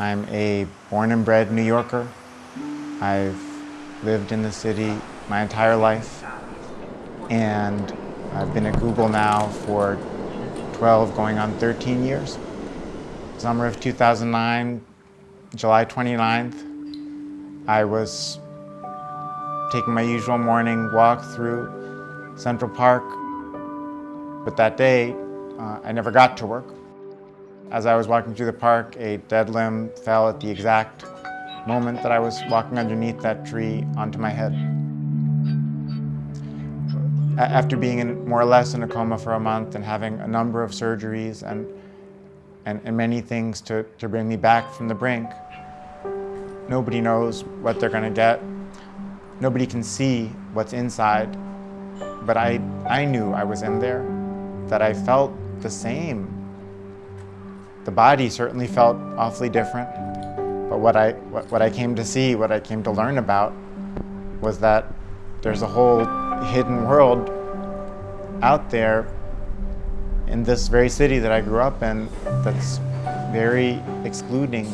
I'm a born and bred New Yorker. I've lived in the city my entire life and I've been at Google now for 12 going on 13 years. Summer of 2009, July 29th, I was taking my usual morning walk through Central Park, but that day uh, I never got to work. As I was walking through the park, a dead limb fell at the exact moment that I was walking underneath that tree onto my head. After being in, more or less in a coma for a month and having a number of surgeries and, and, and many things to, to bring me back from the brink, nobody knows what they're going to get. Nobody can see what's inside, but I, I knew I was in there, that I felt the same the body certainly felt awfully different, but what I, what, what I came to see, what I came to learn about was that there's a whole hidden world out there in this very city that I grew up in that's very excluding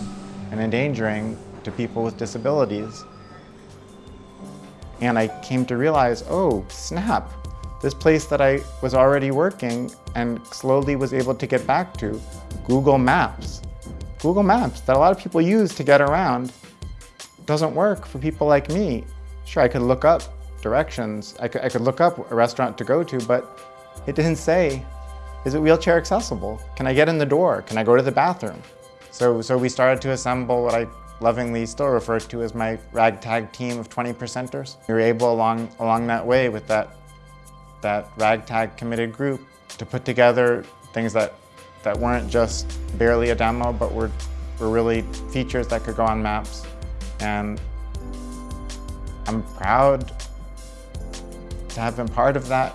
and endangering to people with disabilities. And I came to realize, oh, snap, this place that I was already working and slowly was able to get back to, Google Maps. Google Maps that a lot of people use to get around doesn't work for people like me. Sure, I could look up directions. I could, I could look up a restaurant to go to, but it didn't say, is it wheelchair accessible? Can I get in the door? Can I go to the bathroom? So, so we started to assemble what I lovingly still refer to as my ragtag team of 20 percenters. We were able along, along that way with that, that ragtag committed group to put together things that that weren't just barely a demo, but were, were really features that could go on maps. And I'm proud to have been part of that.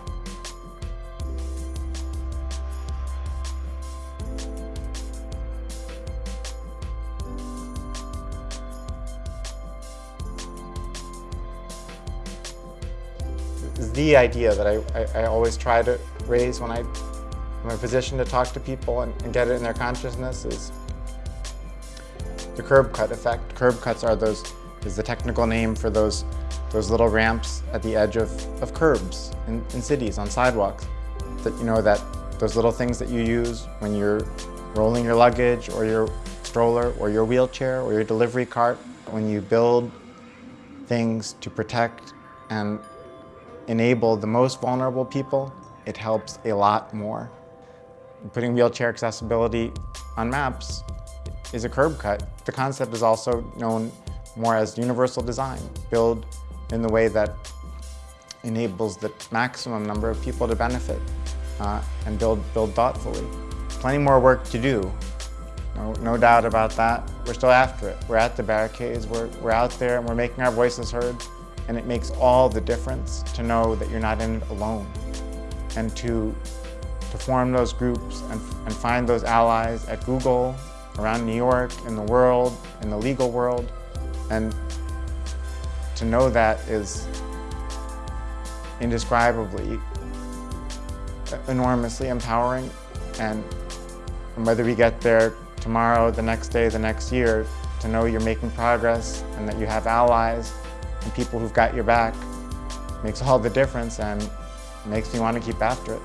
The idea that I, I, I always try to raise when I'm in a position to talk to people and, and, get it in their consciousness is the curb cut effect. Curb cuts are those, is the technical name for those, those little ramps at the edge of, of curbs in, in cities, on sidewalks. That, you know, that those little things that you use when you're rolling your luggage or your stroller or your wheelchair or your delivery cart, when you build things to protect and enable the most vulnerable people, it helps a lot more putting wheelchair accessibility on maps is a curb cut. The concept is also known more as universal design, build in the way that enables the maximum number of people to benefit uh, and build, build thoughtfully. Plenty more work to do, no, no doubt about that. We're still after it. We're at the barricades, we're, we're out there and we're making our voices heard and it makes all the difference to know that you're not in it alone and to to form those groups and, and find those allies at Google, around New York, in the world, in the legal world. And to know that is indescribably, enormously empowering. And, and whether we get there tomorrow, the next day, the next year, to know you're making progress and that you have allies and people who've got your back makes all the difference and makes me want to keep after it.